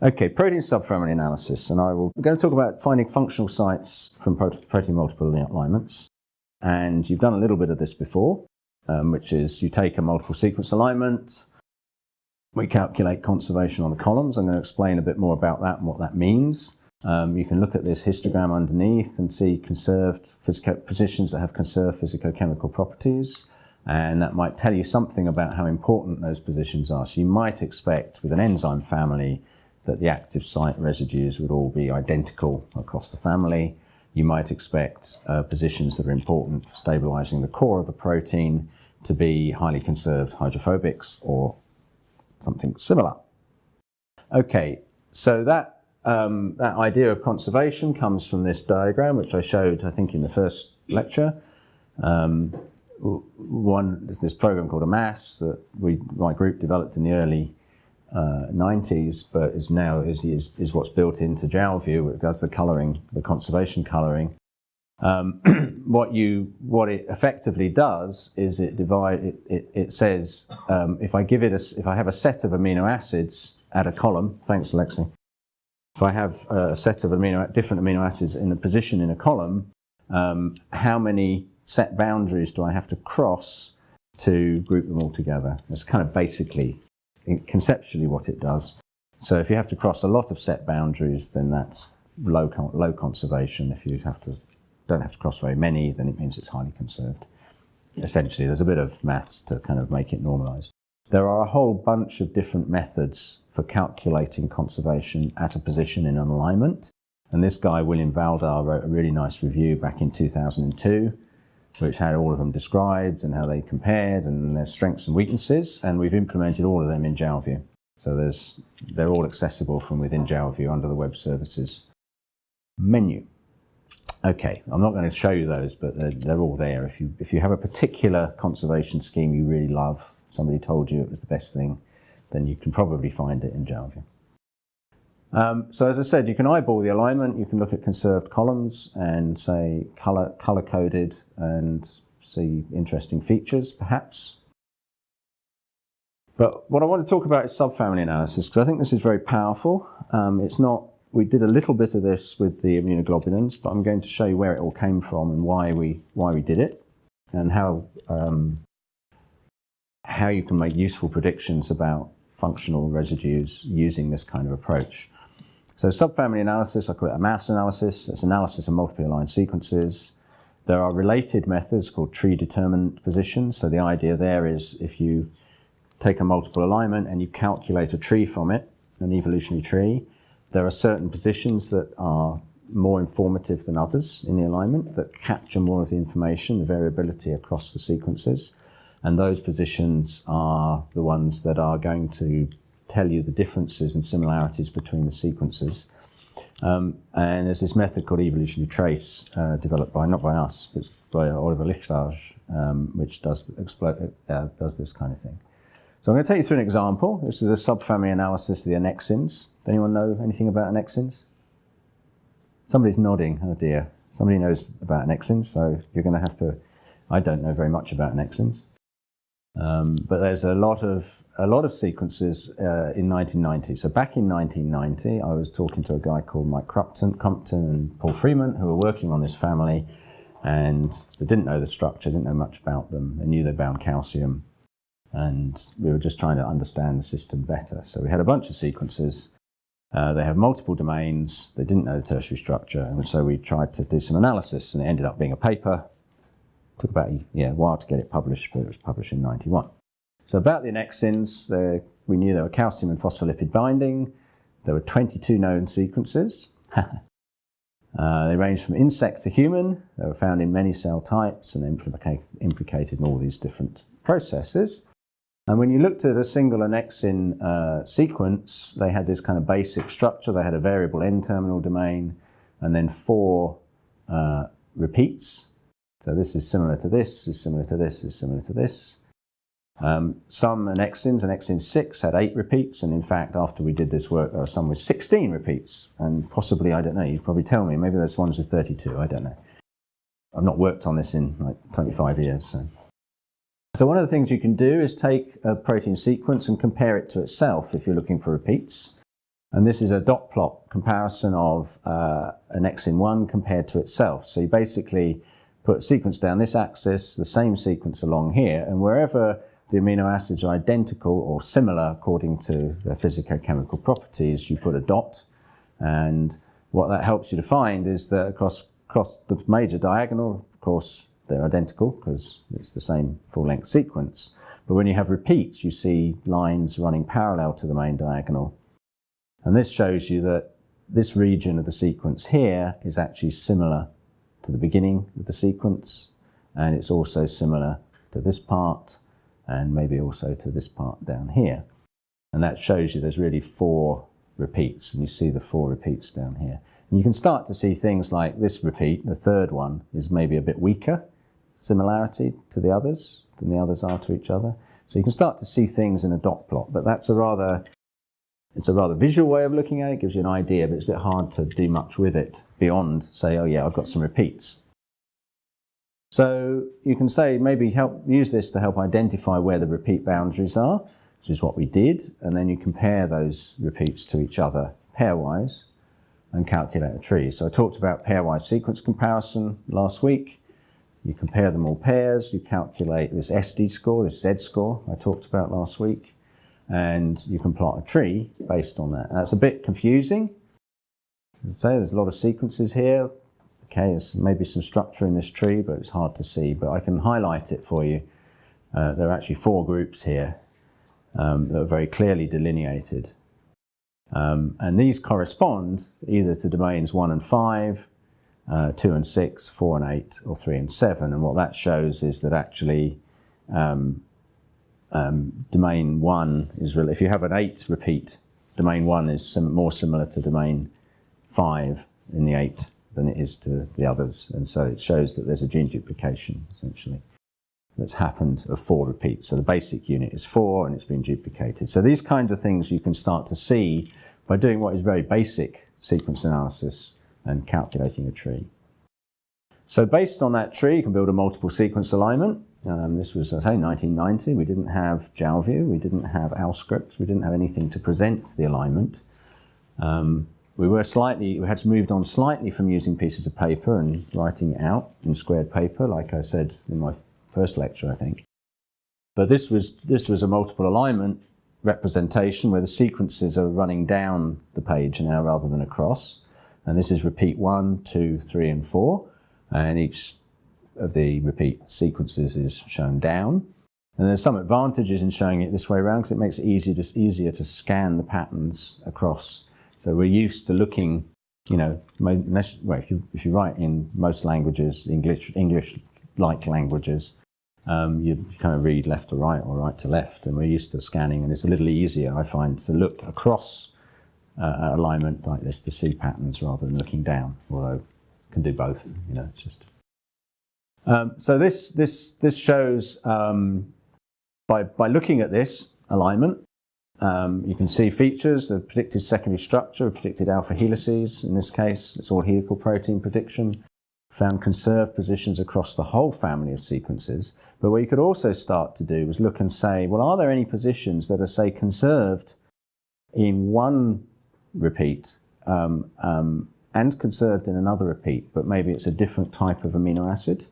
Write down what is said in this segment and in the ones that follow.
Okay, protein subfamily analysis, and I will, I'm going to talk about finding functional sites from protein multiple alignments. And you've done a little bit of this before, um, which is you take a multiple sequence alignment, we calculate conservation on the columns. I'm going to explain a bit more about that and what that means. Um, you can look at this histogram underneath and see conserved positions that have conserved physicochemical properties and that might tell you something about how important those positions are. So you might expect with an enzyme family that the active site residues would all be identical across the family. You might expect uh, positions that are important for stabilizing the core of the protein to be highly conserved hydrophobics or something similar. Okay, so that, um, that idea of conservation comes from this diagram, which I showed, I think, in the first lecture. Um, one is this program called AMAS that we, my group developed in the early uh, 90s, but is now is, is, is what's built into Jalview. That's the colouring, the conservation colouring. Um, what you what it effectively does is it divide it, it, it says um, if I give it a, if I have a set of amino acids at a column. Thanks, Alexi. If I have a set of amino different amino acids in a position in a column, um, how many set boundaries do I have to cross to group them all together? That's kind of basically conceptually what it does. So if you have to cross a lot of set boundaries, then that's low, low conservation. If you have to, don't have to cross very many, then it means it's highly conserved. Essentially, there's a bit of maths to kind of make it normalized. There are a whole bunch of different methods for calculating conservation at a position in an alignment. And this guy, William Valdar, wrote a really nice review back in 2002 which had all of them described and how they compared and their strengths and weaknesses. And we've implemented all of them in Jalview. So there's, they're all accessible from within Jalview under the web services menu. Okay, I'm not going to show you those, but they're, they're, all there. If you, if you have a particular conservation scheme you really love, somebody told you it was the best thing, then you can probably find it in Jalview. Um, so as I said, you can eyeball the alignment, you can look at conserved columns and say color, color coded and see interesting features perhaps. But what I want to talk about is subfamily analysis because I think this is very powerful. Um, it's not, we did a little bit of this with the immunoglobulins, but I'm going to show you where it all came from and why we, why we did it and how, um, how you can make useful predictions about functional residues using this kind of approach. So subfamily analysis, I call it AMAS analysis. It's analysis of multiply aligned sequences. There are related methods called tree determinant positions. So the idea there is if you take a multiple alignment and you calculate a tree from it, an evolutionary tree, there are certain positions that are more informative than others in the alignment that capture more of the information, the variability across the sequences. And those positions are the ones that are going to tell you the differences and similarities between the sequences. Um, and there's this method called evolutionary trace, uh, developed by, not by us, but by Oliver Lichtarge, um, which does, uh, does this kind of thing. So I'm going to take you through an example. This is a subfamily analysis of the annexins. Does anyone know anything about annexins? Somebody's nodding, oh dear. Somebody knows about annexins, so you're going to have to, I don't know very much about annexins. Um, but there's a lot of a lot of sequences uh, in 1990. So back in 1990, I was talking to a guy called Mike Crumpton, Crumpton and Paul Freemont, who were working on this family, and they didn't know the structure, didn't know much about them. They knew they bound calcium, and we were just trying to understand the system better. So we had a bunch of sequences. Uh, they have multiple domains. They didn't know the tertiary structure, and so we tried to do some analysis, and it ended up being a paper. It took about yeah, a while to get it published, but it was published in 91. So about the annexins, we knew there were calcium and phospholipid binding. There were 22 known sequences. uh, they ranged from insect to human. They were found in many cell types and implicated, implicated in all these different processes. And when you looked at a single annexin uh, sequence, they had this kind of basic structure. They had a variable N-terminal domain and then four uh, repeats. So this is similar to this, is similar to this, is similar to this. Um, some annexins, annexin 6 had 8 repeats, and in fact, after we did this work, there are some with 16 repeats, and possibly, I don't know, you'd probably tell me, maybe there's ones with 32, I don't know. I've not worked on this in like 25 years. So. so one of the things you can do is take a protein sequence and compare it to itself if you're looking for repeats. And this is a dot plot comparison of uh, annexin 1 compared to itself. So you basically put a sequence down this axis, the same sequence along here, and wherever the amino acids are identical or similar according to their physicochemical properties, you put a dot. And what that helps you to find is that across, across the major diagonal, of course, they're identical because it's the same full-length sequence. But when you have repeats, you see lines running parallel to the main diagonal. And this shows you that this region of the sequence here is actually similar to the beginning of the sequence, and it's also similar to this part, and maybe also to this part down here. And that shows you there's really four repeats, and you see the four repeats down here. And you can start to see things like this repeat, the third one, is maybe a bit weaker similarity to the others than the others are to each other. So you can start to see things in a dot plot, but that's a rather it's a rather visual way of looking at it, gives you an idea, but it's a bit hard to do much with it beyond say, oh yeah, I've got some repeats. So you can say maybe help use this to help identify where the repeat boundaries are, which is what we did, and then you compare those repeats to each other pairwise and calculate a tree. So I talked about pairwise sequence comparison last week. You compare them all pairs, you calculate this SD score, this Z score I talked about last week, and you can plot a tree based on that. And that's a bit confusing. As I say, there's a lot of sequences here. Okay, there's maybe some structure in this tree, but it's hard to see. But I can highlight it for you. Uh, there are actually four groups here um, that are very clearly delineated. Um, and these correspond either to domains 1 and 5, uh, 2 and 6, 4 and 8, or 3 and 7. And what that shows is that actually um, um, domain 1 is, really, if you have an 8 repeat, domain 1 is sim more similar to domain 5 in the 8 than it is to the others. And so it shows that there's a gene duplication, essentially, that's happened of four repeats. So the basic unit is 4 and it's been duplicated. So these kinds of things you can start to see by doing what is very basic sequence analysis and calculating a tree. So based on that tree, you can build a multiple sequence alignment. Um, this was, I say, 1990. We didn't have Jalview, we didn't have AlScript, we didn't have anything to present the alignment. Um, we were slightly, we had moved on slightly from using pieces of paper and writing it out in squared paper, like I said in my first lecture, I think. But this was, this was a multiple alignment representation where the sequences are running down the page now rather than across. And this is repeat one, two, three, and four. And each of the repeat sequences is shown down. And there's some advantages in showing it this way around because it makes it easier easier to scan the patterns across. So we're used to looking, you know, well, if, you, if you write in most languages, English, English-like languages, um, you kind of read left to right or right to left, and we're used to scanning, and it's a little easier, I find, to look across uh, alignment like this to see patterns rather than looking down, although can do both, you know, it's just um, so this, this, this shows, um, by, by looking at this alignment, um, you can see features, the predicted secondary structure, predicted alpha helices, in this case, it's all helical protein prediction, found conserved positions across the whole family of sequences. But what you could also start to do was look and say, well, are there any positions that are, say, conserved in one repeat um, um, and conserved in another repeat, but maybe it's a different type of amino acid?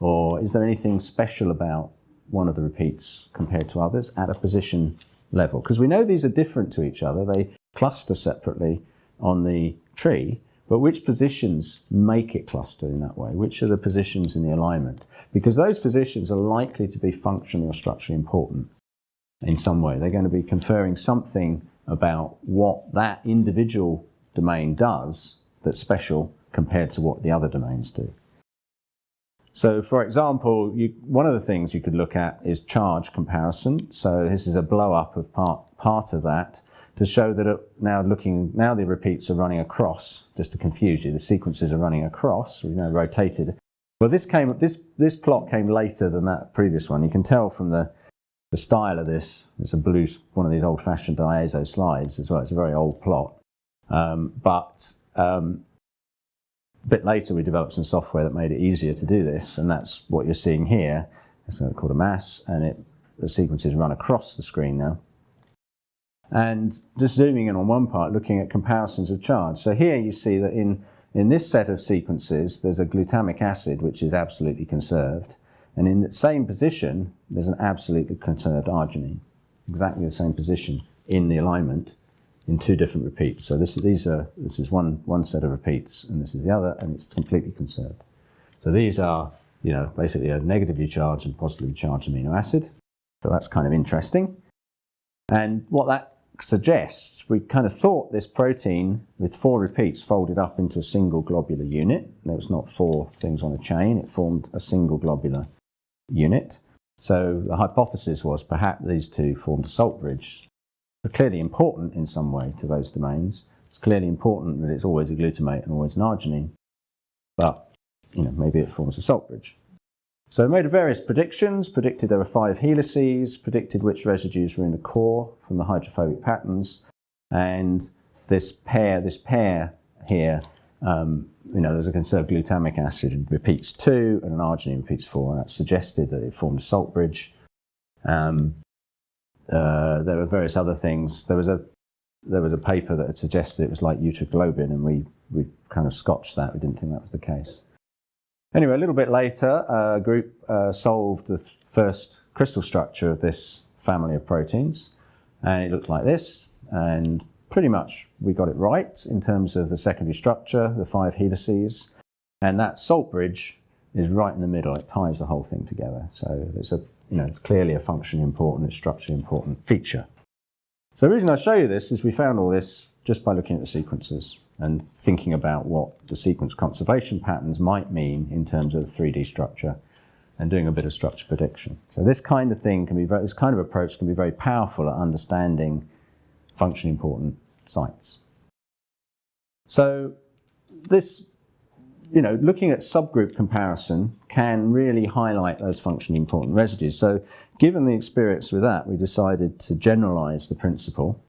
Or is there anything special about one of the repeats compared to others at a position level? Because we know these are different to each other. They cluster separately on the tree, but which positions make it cluster in that way? Which are the positions in the alignment? Because those positions are likely to be functionally or structurally important in some way. They're going to be conferring something about what that individual domain does that's special compared to what the other domains do. So for example, you, one of the things you could look at is charge comparison. So this is a blow up of part, part of that to show that it, now looking, now the repeats are running across, just to confuse you, the sequences are running across, we know rotated. Well, this came, this, this plot came later than that previous one. You can tell from the, the style of this, it's a blue, one of these old fashioned IESO slides as well. It's a very old plot. Um, but um, a bit later, we developed some software that made it easier to do this, and that's what you're seeing here. It's called AMAS, and it, the sequences run across the screen now. and just zooming in on one part, looking at comparisons of charge. So here you see that in, in this set of sequences, there's a glutamic acid which is absolutely conserved, and in the same position, there's an absolutely conserved arginine, exactly the same position in the alignment in two different repeats. So this, these are, this is one, one set of repeats, and this is the other, and it's completely conserved. So these are, you know, basically a negatively charged and positively charged amino acid. So that's kind of interesting. And what that suggests, we kind of thought this protein with four repeats folded up into a single globular unit. There was not four things on a chain, it formed a single globular unit. So the hypothesis was perhaps these two formed a salt bridge. They're clearly important in some way to those domains. It's clearly important that it's always a glutamate and always an arginine, but you know, maybe it forms a salt bridge. So we made various predictions, predicted there were five helices, predicted which residues were in the core from the hydrophobic patterns, and this pair, this pair here, um, you know, there's a conserved glutamic acid repeats two and an arginine repeats four, and that suggested that it formed a salt bridge. Um, uh, there were various other things. There was a there was a paper that had suggested it was like uteroglobin, and we we kind of scotched that. We didn't think that was the case. Anyway, a little bit later, a group uh, solved the th first crystal structure of this family of proteins, and it looked like this. And pretty much we got it right in terms of the secondary structure, the five helices, and that salt bridge is right in the middle. It ties the whole thing together. So it's a, you know, it's clearly a functionally important, it's structurally important feature. So the reason I show you this is we found all this just by looking at the sequences and thinking about what the sequence conservation patterns might mean in terms of 3D structure and doing a bit of structure prediction. So this kind of thing can be very, this kind of approach can be very powerful at understanding functionally important sites. So this, you know, looking at subgroup comparison can really highlight those functionally important residues. So given the experience with that, we decided to generalize the principle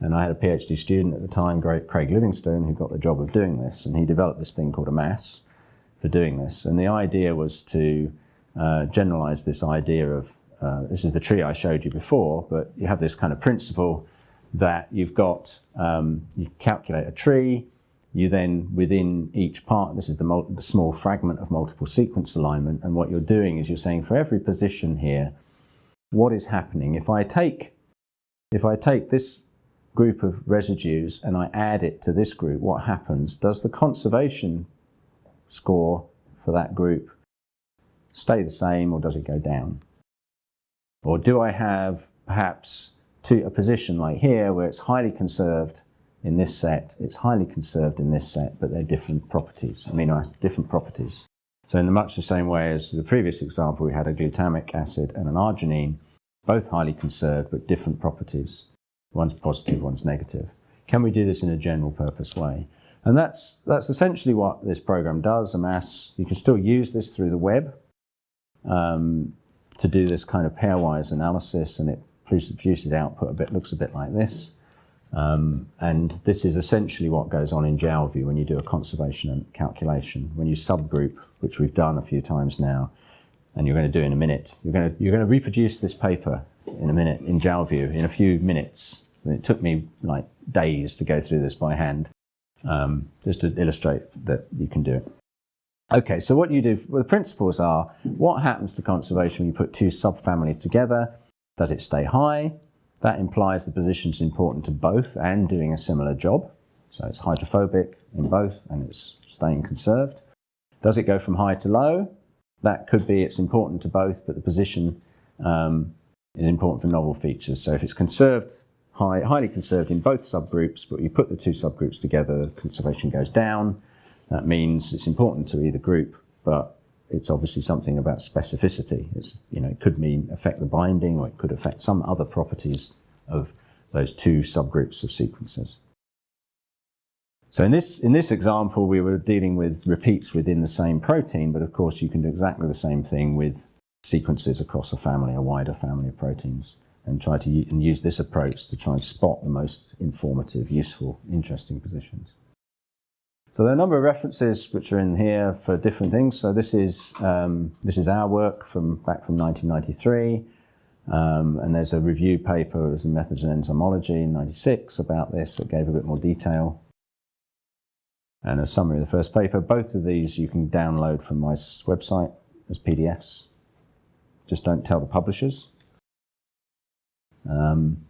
and I had a PhD student at the time, Craig Livingstone, who got the job of doing this. And he developed this thing called AMAS for doing this. And the idea was to uh, generalize this idea of, uh, this is the tree I showed you before, but you have this kind of principle that you've got, um, you calculate a tree, you then within each part, this is the, small fragment of multiple sequence alignment, and what you're doing is you're saying for every position here, what is happening? If I take, if I take this group of residues and I add it to this group, what happens? Does the conservation score for that group stay the same or does it go down? Or do I have perhaps to a position like here where it's highly conserved in this set, it's highly conserved in this set, but they're different properties, amino acid, different properties. So in the much the same way as the previous example, we had a glutamic acid and an arginine, both highly conserved, but different properties. One's positive, one's negative. Can we do this in a general purpose way? And that's, that's essentially what this program does, AMAS. You can still use this through the web um, to do this kind of pairwise analysis, and it produces output a bit, looks a bit like this. Um, and this is essentially what goes on in Jalview when you do a conservation calculation. When you subgroup, which we've done a few times now, and you're going to do in a minute, you're going to, you're going to reproduce this paper in a minute in Jalview in a few minutes. It took me like days to go through this by hand, um, just to illustrate that you can do it. Okay, so what you do, well, the principles are, what happens to conservation when you put two subfamilies together? Does it stay high? That implies the position is important to both and doing a similar job. So it's hydrophobic in both and it's staying conserved. Does it go from high to low? That could be it's important to both, but the position um, is important for novel features. So if it's conserved, high, highly conserved in both subgroups, but you put the two subgroups together, conservation goes down. That means it's important to either group, but it's obviously something about specificity. It's, you know, it could mean affect the binding or it could affect some other properties of those two subgroups of sequences. So in this, in this example, we were dealing with repeats within the same protein, but of course you can do exactly the same thing with sequences across a family, a wider family of proteins, and try to and use this approach to try and spot the most informative, useful, interesting positions. So there are a number of references which are in here for different things. So this is, um, this is our work from back from 1993. Um, and there's a review paper as methods in enzymology in 96 about this that gave a bit more detail. And a summary of the first paper. Both of these you can download from my website as PDFs. Just don't tell the publishers. Um,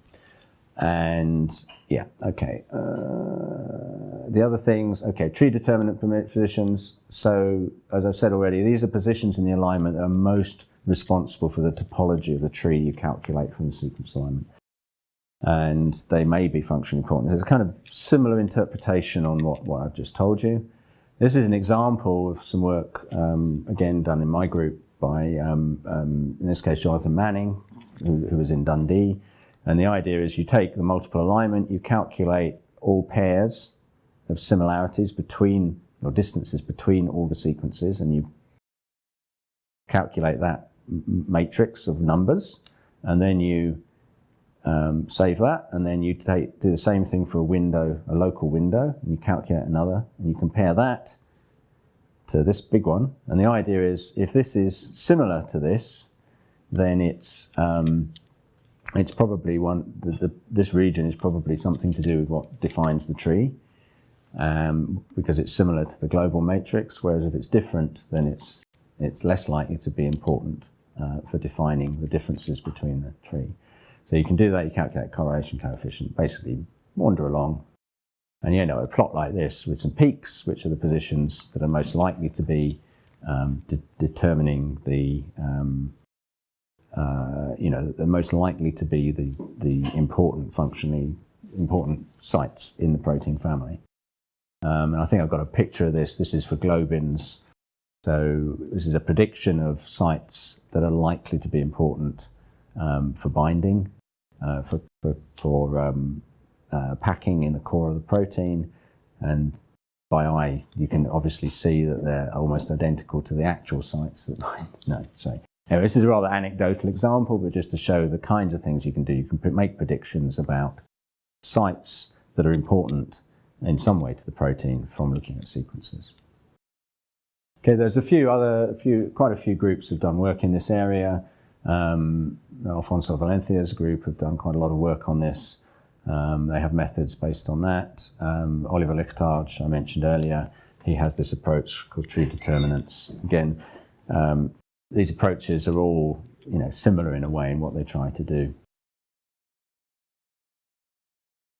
and yeah, okay. Uh, the other things, okay, tree determinant positions. So as I've said already, these are positions in the alignment that are most responsible for the topology of the tree you calculate from the sequence alignment. And they may be functionally important. There's a kind of similar interpretation on what, what I've just told you. This is an example of some work, um, again, done in my group by, um, um, in this case, Jonathan Manning, who, who was in Dundee. And the idea is you take the multiple alignment, you calculate all pairs of similarities between, or distances between all the sequences, and you calculate that matrix of numbers, and then you um, save that, and then you take, do the same thing for a window, a local window, and you calculate another, and you compare that to this big one. And the idea is, if this is similar to this, then it's um, it's probably one. The, the, this region is probably something to do with what defines the tree, um, because it's similar to the global matrix. Whereas if it's different, then it's it's less likely to be important uh, for defining the differences between the tree. So you can do that, you calculate correlation coefficient, basically wander along. And you know, a plot like this with some peaks, which are the positions that are most likely to be um, de determining the, um, uh, you know, the most likely to be the, the important functionally important sites in the protein family. Um, and I think I've got a picture of this. This is for globins. So this is a prediction of sites that are likely to be important um, for binding uh, for, for, for um, uh, packing in the core of the protein. And by eye, you can obviously see that they're almost identical to the actual sites that bind. No, sorry. Anyway, this is a rather anecdotal example, but just to show the kinds of things you can do. You can make predictions about sites that are important in some way to the protein from looking at sequences. Okay, there's a few other, a few, quite a few groups have done work in this area. Um, Alfonso Valencia's group have done quite a lot of work on this. Um, they have methods based on that. Um, Oliver Lichtarge, I mentioned earlier, he has this approach called tree determinants. Again, um, these approaches are all you know, similar in a way in what they try to do.